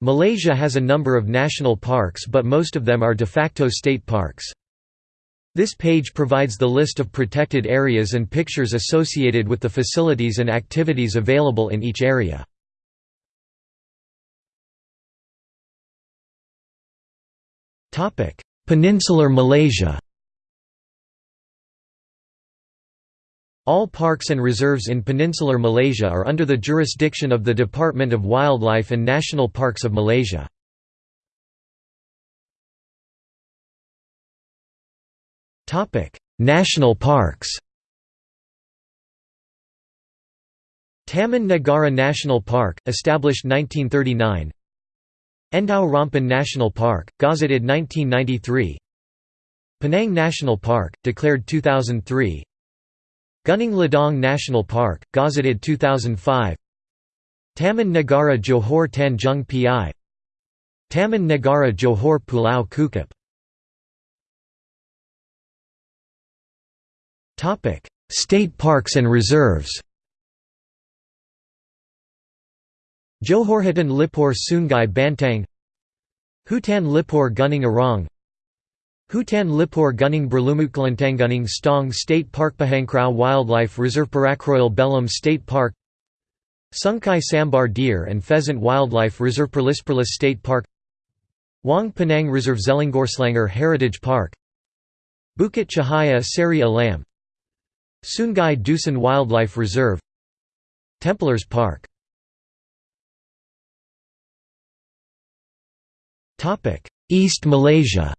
Malaysia has a number of national parks but most of them are de facto state parks. This page provides the list of protected areas and pictures associated with the facilities and activities available in each area. Peninsular Malaysia All parks and reserves in Peninsular Malaysia are under the jurisdiction of the Department of Wildlife and National Parks of Malaysia. National parks. Taman Negara National Park, established 1939 Endau Rompin National Park, gazetted 1993 Penang National Park, declared 2003 Gunung Ledang National Park, gazetted 2005 Taman Negara Johor Tanjung Piai Taman Negara Johor Pulau Kukup State parks and reserves. Johorhutan Lipur Sungai Bantang. Hutan Lipur Gunung Arong Hutan Lipur Gunung Berlumut Stong State Park Pahangkrau Wildlife Reserve Perak Royal Belum State Park Sungkai Sambar Deer and Pheasant Wildlife Reserve Perlis State Park Wang Penang Reserve Zelangorslanger Heritage Park Bukit Cahaya Seri Alam Sungai Dusun Wildlife Reserve Templars Park East Malaysia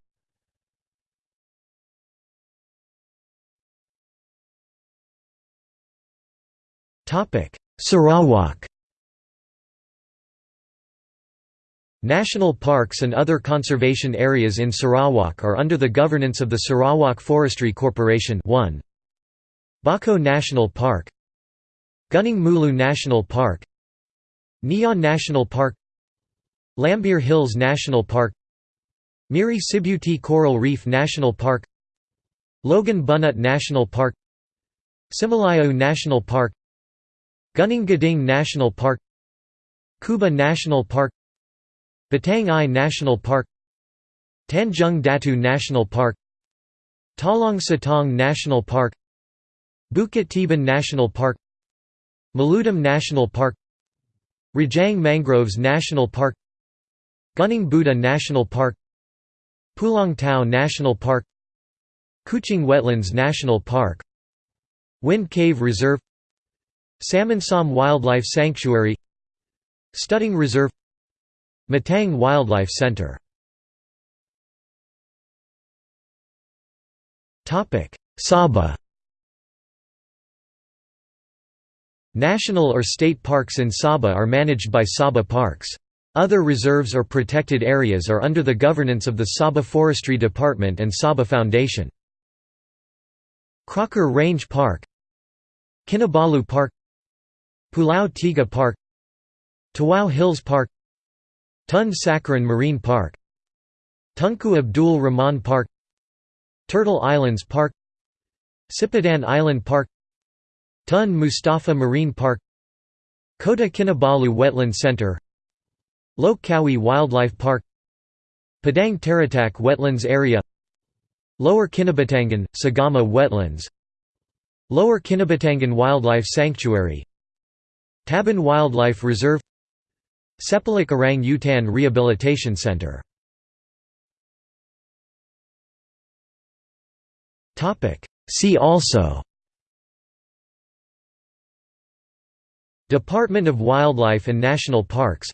Sarawak. National parks and other conservation areas in Sarawak are under the governance of the Sarawak Forestry Corporation. 1. Bako National Park. Gunung Mulu National Park. Niah National Park. Lambir Hills National Park. Miri Sibuti Coral Reef National Park. Loagan Bunut National Park. Similajau National Park Gunung Gading National Park Kubah National Park Batang Ai National Park Tanjung Datu National Park Talang Satang National Park Bukit Tiban National Park Maludam National Park Rajang Mangroves National Park Gunung Buda National Park Pulong Tau National Park Kuching Wetlands National Park Wind Cave Reserve Samunsam Wildlife Sanctuary Studding Reserve Matang Wildlife Center Sabah National or state parks in Sabah are managed by Sabah Parks. Other reserves or protected areas are under the governance of the Sabah Forestry Department and Sabah Foundation. Crocker Range Park Kinabalu Park Pulau Tiga Park Tawau Hills Park Tun Sakaran Marine Park Tunku Abdul Rahman Park Turtle Islands Park Sipadan Island Park Tun Mustafa Marine Park Kota Kinabalu Wetland Center Lok Kawi Wildlife Park Padang Taratak Wetlands Area Lower Kinabatangan, Segama Wetlands Lower Kinabatangan Wildlife Sanctuary Taban Wildlife Reserve Sepilok Orang Utan Rehabilitation Center. See also. Department of Wildlife and National Parks.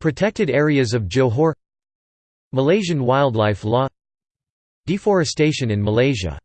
Protected areas of Johor. Malaysian wildlife law. Deforestation in Malaysia